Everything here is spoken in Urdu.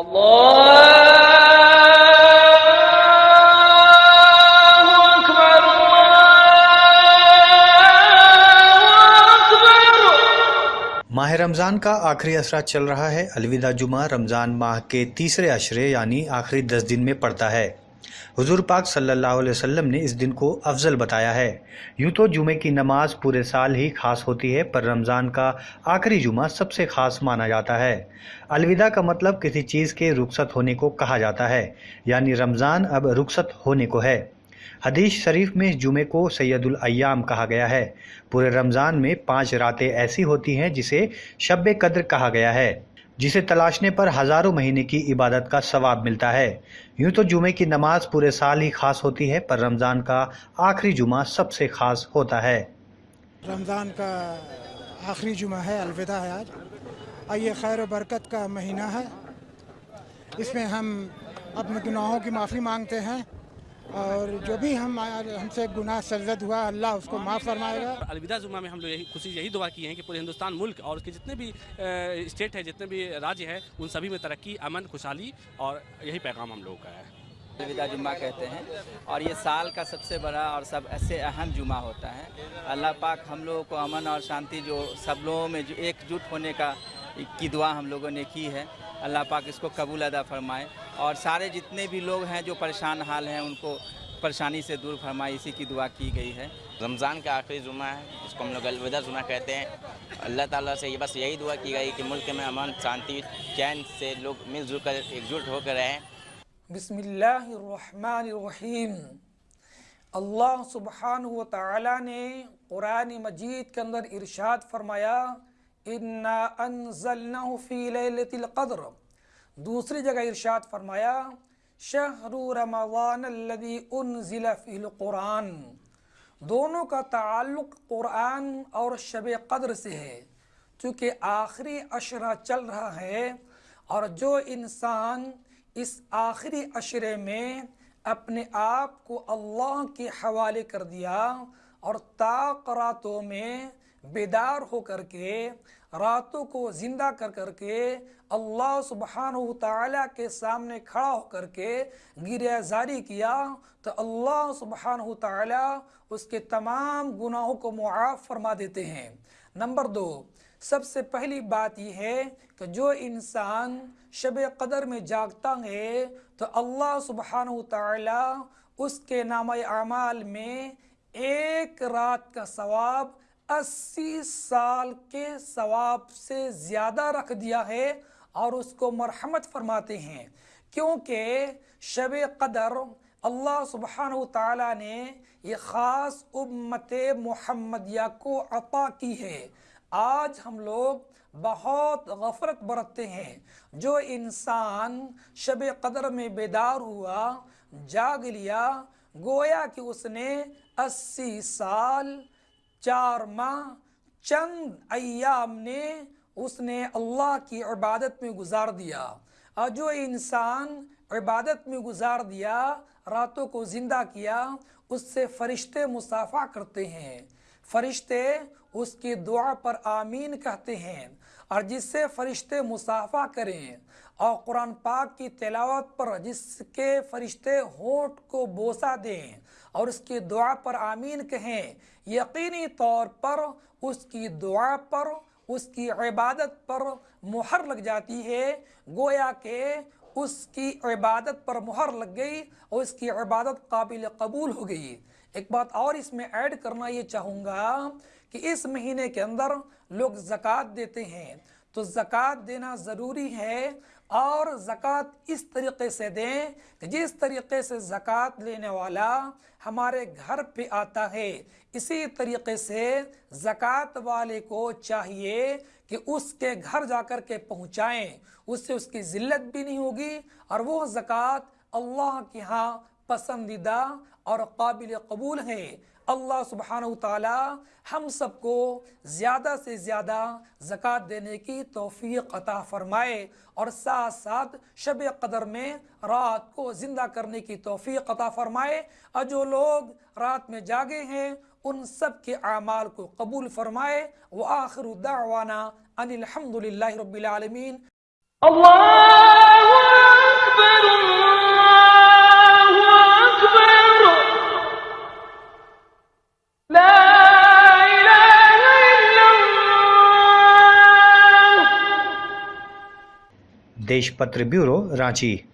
ماہ رمضان کا آخری اسرا چل رہا ہے، الوداع جمعہ رمضان ماہ کے تیسرے اشرے یعنی آخری دس دن میں پڑتا ہے۔ حضور پاک صلی اللہ علیہ وسلم نے اس دن کو افضل بتایا ہے۔ یوں تو جمعے کی نماز پورے سال ہی خاص ہوتی ہے، پر رمضان کا آخری جمعہ سب سے خاص مانا جاتا ہے۔ الوداع کا مطلب کسی چیز کے رخصت ہونے کو کہا جاتا ہے یعنی رمضان اب رخصت ہونے کو ہے۔ حدیث شریف میں جمعے کو سید الایام کہا گیا ہے۔ پورے رمضان میں پانچ راتیں ایسی ہوتی ہیں جسے شب قدر کہا گیا ہے۔ جسے تلاشنے پر ہزاروں مہینے کی عبادت کا ثواب ملتا ہے۔ یوں تو جمعے کی نماز پورے سال ہی خاص ہوتی ہے، پر رمضان کا آخری جمعہ سب سے خاص ہوتا ہے۔ رمضان کا آخری جمعہ ہے، الوداع ہے آج۔ اور یہ خیر و برکت کا مہینہ ہے۔ اس میں ہم اپنے گناہوں کی معافی مانگتے ہیں۔ اور جو بھی ہم ہم سے گناہ سرزد ہوا اللہ اس کو معاف فرمائے گا۔ الوداع جمعہ میں ہم لوگ یہی خوشی یہی دعا کی ہیں کہ پورے ہندوستان ملک اور اس کے جتنے بھی اسٹیٹ ہے جتنے بھی راجیہ ہے ان سبھی میں ترقی امن خوشحالی اور یہی پیغام ہم لوگوں کا ہے۔ الوداع جمعہ کہتے ہیں اور یہ سال کا سب سے بڑا اور سب ایسے اہم جمعہ ہوتا ہے۔ اللہ پاک ہم لوگوں کو امن اور شانتی جو سب لوگوں میں جو ایک جٹ ہونے کا کی دعا ہم لوگوں نے کی ہے۔ اللہ پاک اس کو قبول ادا فرمائے۔ اور سارے جتنے بھی لوگ ہیں جو پریشان حال ہیں ان کو پریشانی سے دور فرمائے اسی کی دعا کی گئی ہے۔ رمضان کا آخری جمعہ ہے اس کو ہم لوگ الوداع جمعہ کہتے ہیں۔ اللہ تعالیٰ سے یہ بس یہی دعا کی گئی کہ ملک میں امن شانتی چین سے لوگ مل جل کر ایک جٹ ہو کر رہیں۔ بسم اللہ الرحمن الرحیم۔ اللہ سبحانہ و تعالی نے قرآن مجید کے اندر ارشاد فرمایا انا انزلناه فی لیلت القدر دوسری جگہ ارشاد فرمایا، شہر رمضان الذي انزل فی القرآن، دونوں کا تعلق قرآن اور شب قدر سے ہے، چونکہ آخری عشرہ چل رہا ہے اور جو انسان اس آخری عشرے میں اپنے آپ کو اللہ کے حوالے کر دیا اور طاق راتوں میں بیدار ہو کر کے راتوں کو زندہ کر کر کے اللہ سبحانہ تعالیٰ کے سامنے کھڑا ہو کر کے گریہ زاری کیا تو اللہ سبحانہ تعالیٰ اس کے تمام گناہوں کو معاف فرما دیتے ہیں۔ نمبر دو، سب سے پہلی بات یہ ہے کہ جو انسان شب قدر میں جاگتا ہے تو اللہ سبحانہ تعالیٰ اس کے نام اعمال میں ایک رات کا ثواب اسی سال کے ثواب سے زیادہ رکھ دیا ہے اور اس کو مرحمت فرماتے ہیں۔ کیونکہ شب قدر اللہ سبحانہ تعالیٰ نے یہ خاص امت محمدیہ کو عطا کی ہے۔ آج ہم لوگ بہت غفرت برتتے ہیں۔ جو انسان شب قدر میں بیدار ہوا، جاگ لیا، گویا کہ اس نے اسی سال چار ماہ چند ایام نے اس نے اللہ کی عبادت میں گزار دیا۔ اور جو انسان عبادت میں گزار دیا، راتوں کو زندہ کیا، اس سے فرشتے مسافہ کرتے ہیں۔ فرشتے اس کی دعا پر آمین کہتے ہیں اور جس سے فرشتے مسافہ کریں اور قرآن پاک کی تلاوت پر جس کے فرشتے ہوٹ کو بوسا دیں اور اس کی دعا پر آمین کہیں، یقینی طور پر اس کی دعا پر، اس کی عبادت پر مہر لگ جاتی ہے۔ گویا کہ اس کی عبادت پر مہر لگ گئی اور اس کی عبادت قابل قبول ہو گئی۔ ایک بات اور اس میں ایڈ کرنا یہ چاہوں گا کہ اس مہینے کے اندر لوگ زکوٰۃ دیتے ہیں۔ تو زکوٰۃ دینا ضروری ہے اور زکوٰۃ اس طریقے سے دیں کہ جس طریقے سے زکوٰۃ لینے والا ہمارے گھر پہ آتا ہے۔ اسی طریقے سے زکوٰۃ والے کو چاہیے کہ اس کے گھر جا کر کے پہنچائیں۔ اس سے اس کی ذلت بھی نہیں ہوگی اور وہ زکوٰۃ اللہ کے ہاں پسندیدہ اور قابل قبول ہے اللہ سبحانہ تعالی ہم سب کو زیادہ سے زیادہ زکوٰۃ دینے کی توفیق عطا فرمائے اور ساتھ ساتھ شب قدر میں رات کو زندہ کرنے کی توفیق عطا فرمائے۔ اور جو لوگ رات میں جاگے ہیں، ان سب کے اعمال کو قبول فرمائے۔ وآخر دعوانا ان الحمد للہ رب العالمین۔ اللہ أكبر الله دیش پتر بیورو رانچی